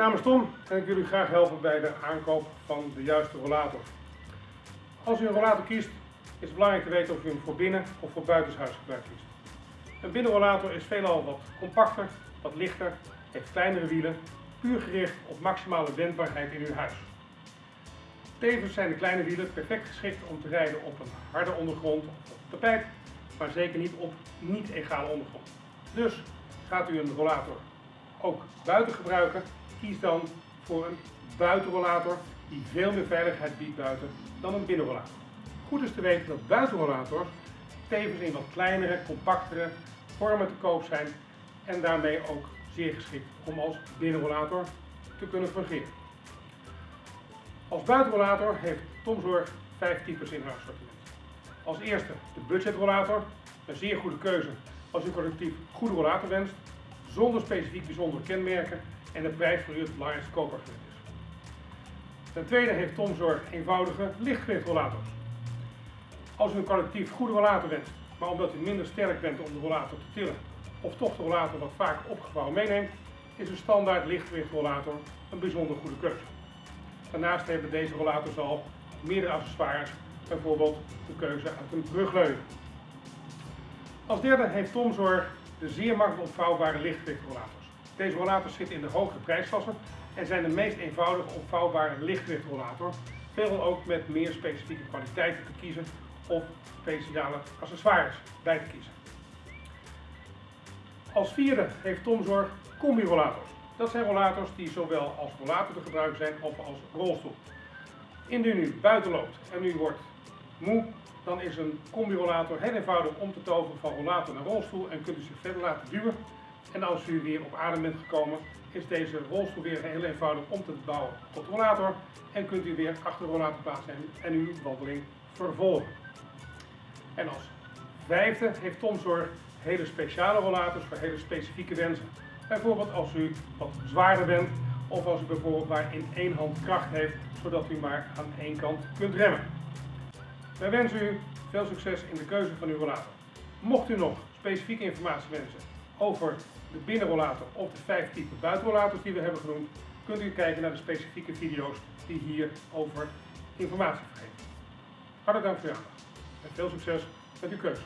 naam is Tom en ik wil u graag helpen bij de aankoop van de juiste rollator. Als u een rollator kiest, is het belangrijk te weten of u hem voor binnen of voor buitenshuisgebruik kiest. Een binnenrollator is veelal wat compacter, wat lichter, heeft kleinere wielen, puur gericht op maximale wendbaarheid in uw huis. Tevens zijn de kleine wielen perfect geschikt om te rijden op een harde ondergrond of tapijt, maar zeker niet op niet-egale ondergrond. Dus gaat u een rollator ook buiten gebruiken, kies dan voor een buitenrollator die veel meer veiligheid biedt buiten dan een binnenrollator. Goed is te weten dat buitenrollators tevens in wat kleinere, compactere vormen te koop zijn en daarmee ook zeer geschikt om als binnenrollator te kunnen fungeren. Als buitenrollator heeft Tomzorg vijf types in haar assortiment. Als eerste de budgetrollator, een zeer goede keuze als u collectief goede rollator wenst, zonder specifiek bijzondere kenmerken en de prijs voor u het belangrijkste koopargument is. Ten tweede heeft Tomzorg eenvoudige lichtgewichtrollators. Als u een collectief goede rollator wenst, maar omdat u minder sterk bent om de rollator te tillen of toch de rollator wat vaak opgevouwen meeneemt, is een standaard lichtgewichtrollator een bijzonder goede keuze. Daarnaast hebben deze rollators al meerdere accessoires, bijvoorbeeld de keuze uit een brugleuning. Als derde heeft Tomzorg de zeer makkelijk opvouwbare lichtgewichtrollators. Deze rollators zitten in de hogere prijsklasse en zijn de meest eenvoudige opvouwbare lichtgewichtrollator, veelal ook met meer specifieke kwaliteiten te kiezen of speciale accessoires bij te kiezen. Als vierde heeft Tomzorg combi-rollators. Dat zijn rollators die zowel als rollator te gebruiken zijn of als rolstoel. Indien u buiten loopt en u wordt moe, dan is een combi-rollator heel eenvoudig om te toveren van rollator naar rolstoel en kunt u zich verder laten duwen. En als u weer op adem bent gekomen, is deze rolstoel weer heel eenvoudig om te bouwen tot rollator en kunt u weer achter de rollator plaatsnemen en uw wandeling vervolgen. En als vijfde heeft Tomzorg hele speciale rollators voor hele specifieke wensen. Bijvoorbeeld als u wat zwaarder bent of als u bijvoorbeeld maar in één hand kracht heeft, zodat u maar aan één kant kunt remmen. Wij wensen u veel succes in de keuze van uw rollator. Mocht u nog specifieke informatie wensen over de binnenrollator of de vijf typen buitenrollators die we hebben genoemd, kunt u kijken naar de specifieke video's die hier over informatie geven. Hartelijk dank voor uw aandacht en veel succes met uw keuze.